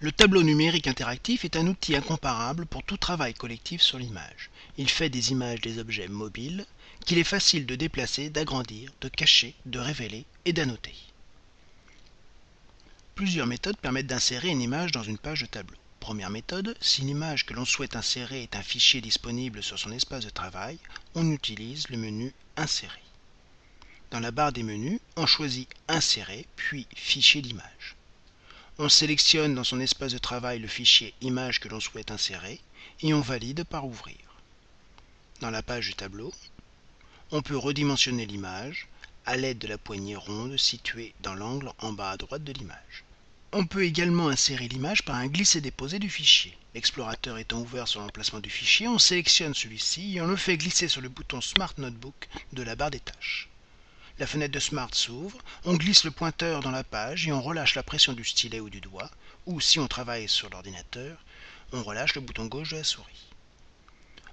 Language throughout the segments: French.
Le tableau numérique interactif est un outil incomparable pour tout travail collectif sur l'image. Il fait des images des objets mobiles qu'il est facile de déplacer, d'agrandir, de cacher, de révéler et d'annoter. Plusieurs méthodes permettent d'insérer une image dans une page de tableau. Première méthode, si l'image que l'on souhaite insérer est un fichier disponible sur son espace de travail, on utilise le menu Insérer. Dans la barre des menus, on choisit Insérer, puis Fichier d'image. On sélectionne dans son espace de travail le fichier image que l'on souhaite insérer et on valide par ouvrir. Dans la page du tableau, on peut redimensionner l'image à l'aide de la poignée ronde située dans l'angle en bas à droite de l'image. On peut également insérer l'image par un glisser-déposer du fichier. L'explorateur étant ouvert sur l'emplacement du fichier, on sélectionne celui-ci et on le fait glisser sur le bouton Smart Notebook de la barre des tâches. La fenêtre de Smart s'ouvre, on glisse le pointeur dans la page et on relâche la pression du stylet ou du doigt, ou si on travaille sur l'ordinateur, on relâche le bouton gauche de la souris.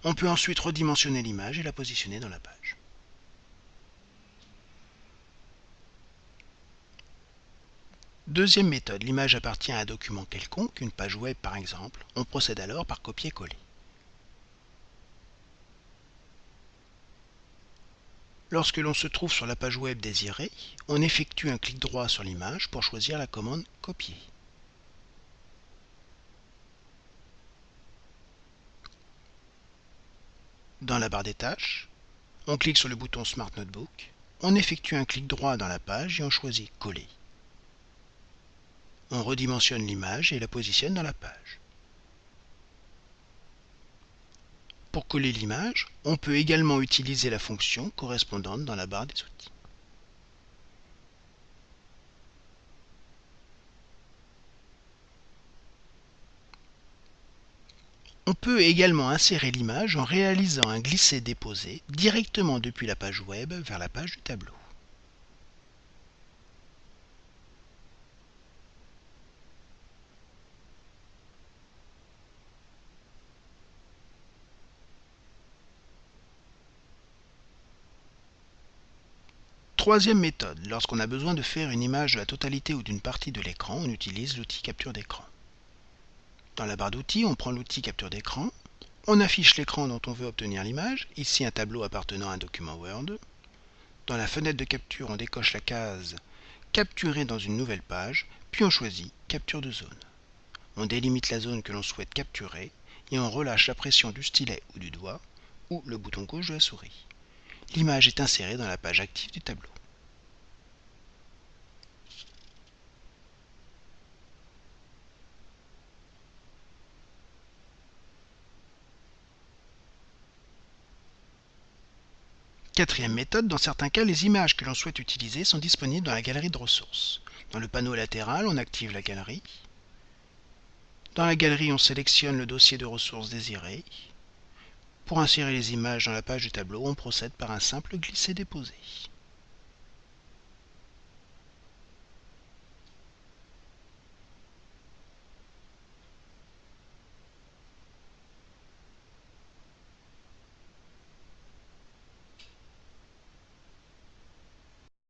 On peut ensuite redimensionner l'image et la positionner dans la page. Deuxième méthode, l'image appartient à un document quelconque, une page web par exemple. On procède alors par copier-coller. Lorsque l'on se trouve sur la page web désirée, on effectue un clic droit sur l'image pour choisir la commande Copier. Dans la barre des tâches, on clique sur le bouton Smart Notebook, on effectue un clic droit dans la page et on choisit Coller. On redimensionne l'image et la positionne dans la page. Pour coller l'image, on peut également utiliser la fonction correspondante dans la barre des outils. On peut également insérer l'image en réalisant un glisser-déposer directement depuis la page web vers la page du tableau. Troisième méthode, lorsqu'on a besoin de faire une image de la totalité ou d'une partie de l'écran, on utilise l'outil capture d'écran. Dans la barre d'outils, on prend l'outil capture d'écran, on affiche l'écran dont on veut obtenir l'image, ici un tableau appartenant à un document Word. Dans la fenêtre de capture, on décoche la case Capturer dans une nouvelle page, puis on choisit Capture de zone. On délimite la zone que l'on souhaite capturer et on relâche la pression du stylet ou du doigt ou le bouton gauche de la souris. L'image est insérée dans la page active du tableau. Quatrième méthode, dans certains cas, les images que l'on souhaite utiliser sont disponibles dans la galerie de ressources. Dans le panneau latéral, on active la galerie. Dans la galerie, on sélectionne le dossier de ressources désiré. Pour insérer les images dans la page du tableau, on procède par un simple glisser-déposer.